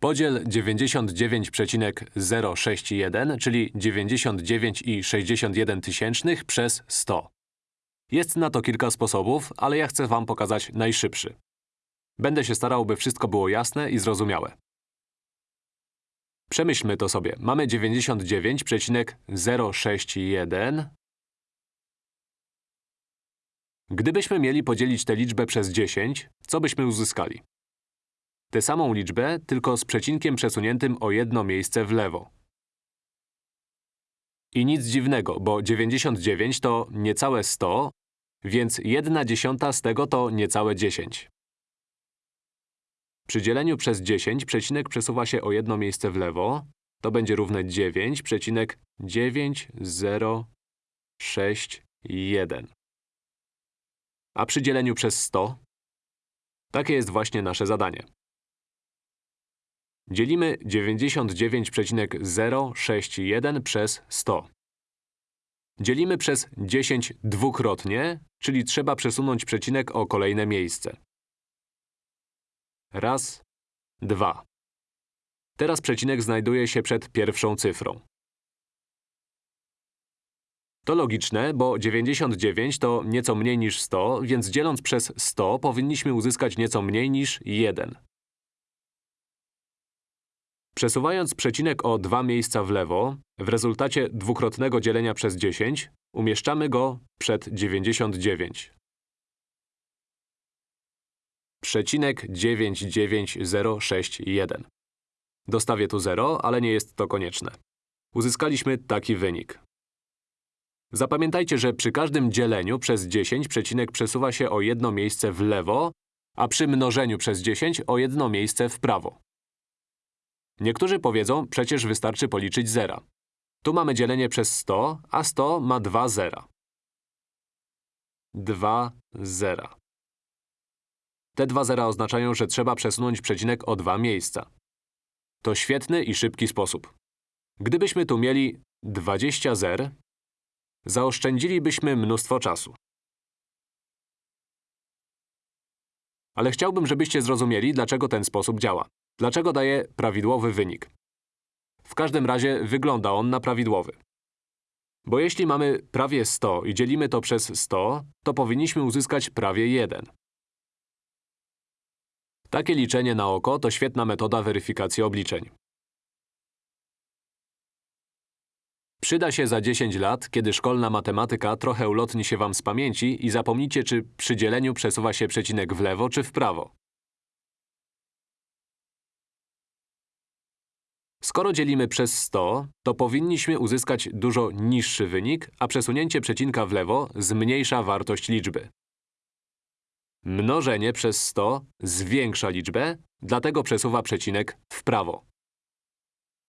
Podziel 99,061, czyli 99,61 tysięcznych przez 100. Jest na to kilka sposobów, ale ja chcę wam pokazać najszybszy. Będę się starał, by wszystko było jasne i zrozumiałe. Przemyślmy to sobie. Mamy 99,061. Gdybyśmy mieli podzielić tę liczbę przez 10, co byśmy uzyskali? Tę samą liczbę, tylko z przecinkiem przesuniętym o jedno miejsce w lewo. I nic dziwnego, bo 99 to niecałe 100, więc 1 dziesiąta z tego to niecałe 10. Przy dzieleniu przez 10 przecinek przesuwa się o jedno miejsce w lewo. To będzie równe 9,9061. A przy dzieleniu przez 100? Takie jest właśnie nasze zadanie. Dzielimy 99,061 przez 100. Dzielimy przez 10 dwukrotnie, czyli trzeba przesunąć przecinek o kolejne miejsce. Raz, dwa. Teraz przecinek znajduje się przed pierwszą cyfrą. To logiczne, bo 99 to nieco mniej niż 100, więc dzieląc przez 100 powinniśmy uzyskać nieco mniej niż 1. Przesuwając przecinek o dwa miejsca w lewo, w rezultacie dwukrotnego dzielenia przez 10, umieszczamy go przed 99. Przecinek 99061. Dostawię tu 0, ale nie jest to konieczne. Uzyskaliśmy taki wynik. Zapamiętajcie, że przy każdym dzieleniu przez 10 przecinek przesuwa się o jedno miejsce w lewo, a przy mnożeniu przez 10 o jedno miejsce w prawo. Niektórzy powiedzą, przecież wystarczy policzyć zera. Tu mamy dzielenie przez 100, a 100 ma dwa zera. Dwa zera. Te dwa zera oznaczają, że trzeba przesunąć przecinek o dwa miejsca. To świetny i szybki sposób. Gdybyśmy tu mieli 20 zer, zaoszczędzilibyśmy mnóstwo czasu. Ale chciałbym, żebyście zrozumieli, dlaczego ten sposób działa. Dlaczego daje prawidłowy wynik. W każdym razie wygląda on na prawidłowy. Bo jeśli mamy prawie 100 i dzielimy to przez 100, to powinniśmy uzyskać prawie 1. Takie liczenie na oko to świetna metoda weryfikacji obliczeń. Przyda się za 10 lat, kiedy szkolna matematyka trochę ulotni się wam z pamięci i zapomnicie, czy przy dzieleniu przesuwa się przecinek w lewo czy w prawo. Skoro dzielimy przez 100, to powinniśmy uzyskać dużo niższy wynik, a przesunięcie przecinka w lewo zmniejsza wartość liczby. Mnożenie przez 100 zwiększa liczbę, dlatego przesuwa przecinek w prawo.